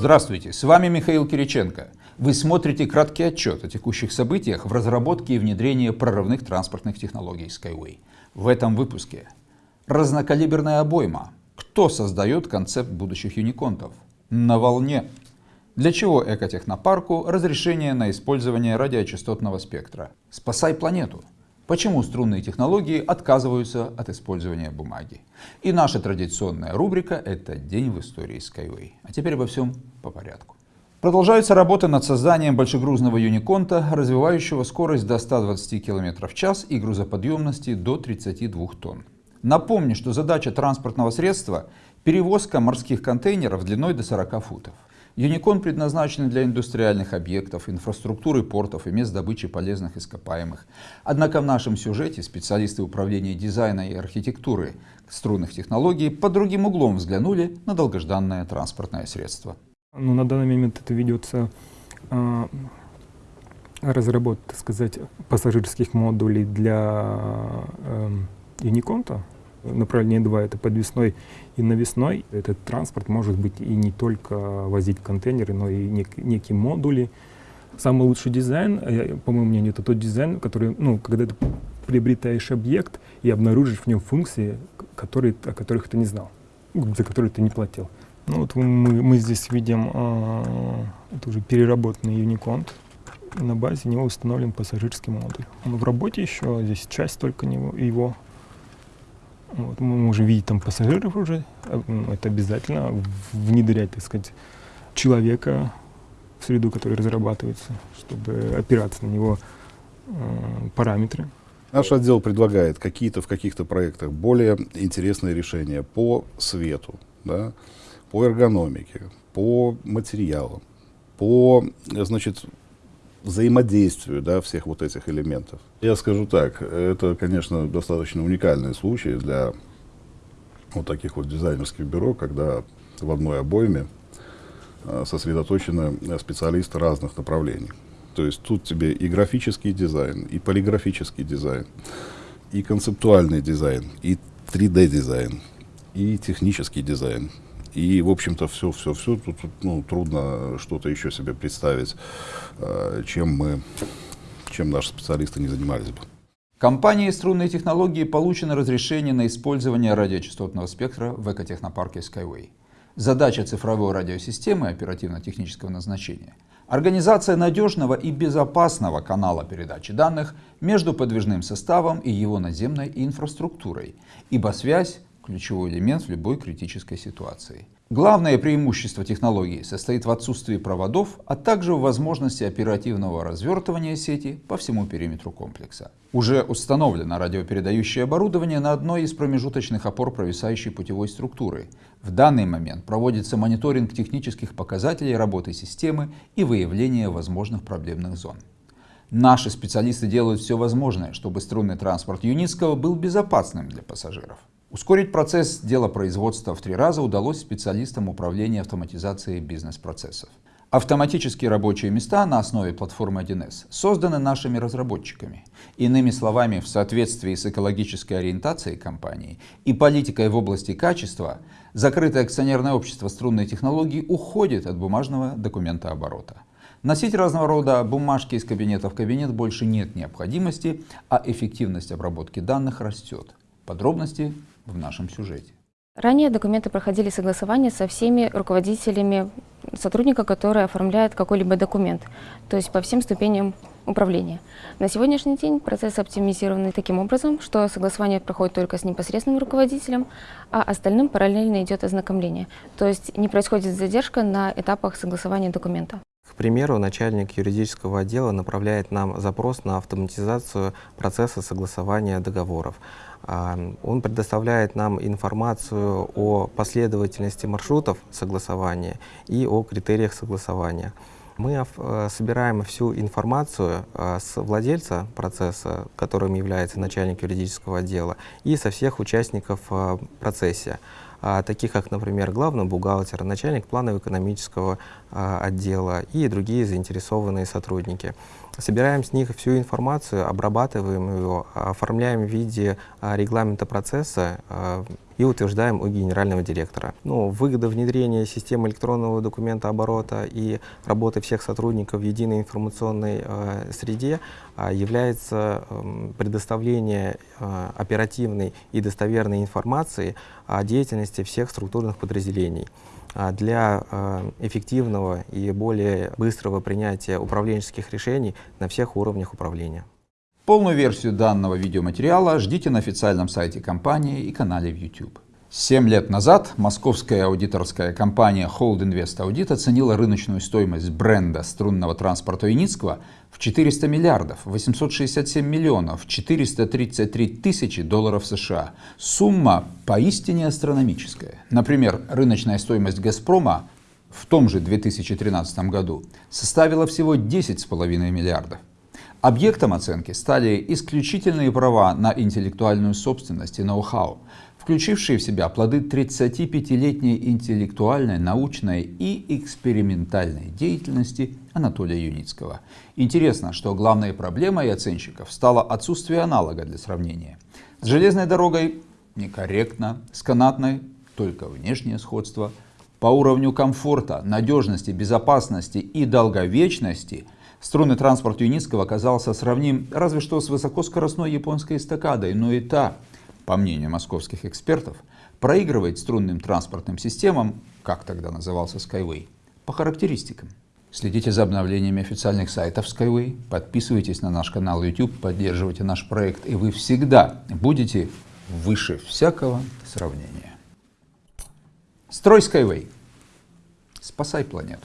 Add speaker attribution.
Speaker 1: Здравствуйте, с вами Михаил Кириченко. Вы смотрите краткий отчет о текущих событиях в разработке и внедрении прорывных транспортных технологий Skyway. В этом выпуске разнокалиберная обойма. Кто создает концепт будущих юниконтов? На волне. Для чего экотехнопарку разрешение на использование радиочастотного спектра? Спасай планету. Почему струнные технологии отказываются от использования бумаги? И наша традиционная рубрика – это «День в истории Skyway». А теперь обо всем по порядку. Продолжаются работы над созданием большегрузного юниконта, развивающего скорость до 120 км в час и грузоподъемности до 32 тонн. Напомню, что задача транспортного средства – перевозка морских контейнеров длиной до 40 футов. Юникон предназначен для индустриальных объектов, инфраструктуры портов и мест добычи полезных ископаемых. Однако в нашем сюжете специалисты управления дизайна и архитектуры струнных технологий под другим углом взглянули на долгожданное транспортное средство.
Speaker 2: Ну, на данный момент это ведется э, разработка, так сказать, пассажирских модулей для э, Юниконта направление 2 это подвесной и навесной. Этот транспорт может быть и не только возить контейнеры, но и нек некие модули. Самый лучший дизайн, э, по моему мнению, это тот дизайн, который, ну, когда ты приобретаешь объект и обнаружишь в нем функции, которые, о которых ты не знал, за которые ты не платил. Ну, вот мы, мы здесь видим э, это уже переработанный Unicont. На базе него установлен пассажирский модуль. Он в работе еще, здесь часть только него, его вот, мы можем видеть там пассажиров уже. Э, это обязательно внедрять, так сказать, человека в среду, которая разрабатывается, чтобы опираться на него э, параметры.
Speaker 3: Наш отдел предлагает какие-то в каких-то проектах более интересные решения по свету, да, по эргономике, по материалам, по значит, взаимодействию да, всех вот этих элементов. Я скажу так, это, конечно, достаточно уникальный случай для вот таких вот дизайнерских бюро, когда в одной обойме а, сосредоточены специалисты разных направлений. То есть тут тебе и графический дизайн, и полиграфический дизайн, и концептуальный дизайн, и 3D-дизайн, и технический дизайн, и, в общем-то, все, все, все, тут, тут ну, трудно что-то еще себе представить, э, чем мы, чем наши специалисты не занимались бы.
Speaker 1: Компанией струнные технологии получено разрешение на использование радиочастотного спектра в экотехнопарке Skyway. Задача цифровой радиосистемы оперативно-технического назначения – организация надежного и безопасного канала передачи данных между подвижным составом и его наземной инфраструктурой, ибо связь ключевой элемент в любой критической ситуации. Главное преимущество технологии состоит в отсутствии проводов, а также в возможности оперативного развертывания сети по всему периметру комплекса. Уже установлено радиопередающее оборудование на одной из промежуточных опор провисающей путевой структуры. В данный момент проводится мониторинг технических показателей работы системы и выявление возможных проблемных зон. Наши специалисты делают все возможное, чтобы струнный транспорт Юницкого был безопасным для пассажиров. Ускорить процесс дела производства в три раза удалось специалистам управления автоматизацией бизнес-процессов. Автоматические рабочие места на основе платформы 1С созданы нашими разработчиками. Иными словами, в соответствии с экологической ориентацией компании и политикой в области качества, закрытое акционерное общество струнной технологии уходит от бумажного документооборота. Носить разного рода бумажки из кабинета в кабинет больше нет необходимости, а эффективность обработки данных растет. Подробности в нашем сюжете.
Speaker 4: Ранее документы проходили согласование со всеми руководителями сотрудника, который оформляет какой-либо документ, то есть по всем ступеням управления. На сегодняшний день процесс оптимизирован таким образом, что согласование проходит только с непосредственным руководителем, а остальным параллельно идет ознакомление. То есть не происходит задержка на этапах согласования документа.
Speaker 5: К примеру, начальник юридического отдела направляет нам запрос на автоматизацию процесса согласования договоров. Он предоставляет нам информацию о последовательности маршрутов согласования и о критериях согласования. Мы э, собираем всю информацию э, с владельца процесса, которым является начальник юридического отдела, и со всех участников в процессе. а, таких как, например, главный бухгалтер, начальник планово-экономического а, отдела и другие заинтересованные сотрудники. Собираем с них всю информацию, обрабатываем ее, оформляем в виде а, регламента процесса а, и утверждаем у генерального директора. Ну, выгода внедрения системы электронного документа оборота и работы всех сотрудников в единой информационной э, среде э, является э, предоставление э, оперативной и достоверной информации о деятельности всех структурных подразделений для э, эффективного и более быстрого принятия управленческих решений на всех уровнях управления.
Speaker 1: Полную версию данного видеоматериала ждите на официальном сайте компании и канале в YouTube. Семь лет назад московская аудиторская компания Hold Invest Audit оценила рыночную стоимость бренда струнного транспорта Юницкого в 400 миллиардов 867 миллионов 433 тысячи долларов США. Сумма поистине астрономическая. Например, рыночная стоимость «Газпрома» в том же 2013 году составила всего 10,5 миллиардов. Объектом оценки стали исключительные права на интеллектуальную собственность и ноу-хау, включившие в себя плоды 35-летней интеллектуальной, научной и экспериментальной деятельности Анатолия Юницкого. Интересно, что главной проблемой оценщиков стало отсутствие аналога для сравнения. С железной дорогой некорректно, с канатной только внешнее сходство. По уровню комфорта, надежности, безопасности и долговечности – Струнный транспорт Юницкого оказался сравним разве что с высокоскоростной японской эстакадой, но и та, по мнению московских экспертов, проигрывает струнным транспортным системам, как тогда назывался Skyway, по характеристикам. Следите за обновлениями официальных сайтов Skyway, подписывайтесь на наш канал YouTube, поддерживайте наш проект, и вы всегда будете выше всякого сравнения. Строй Skyway. Спасай планету.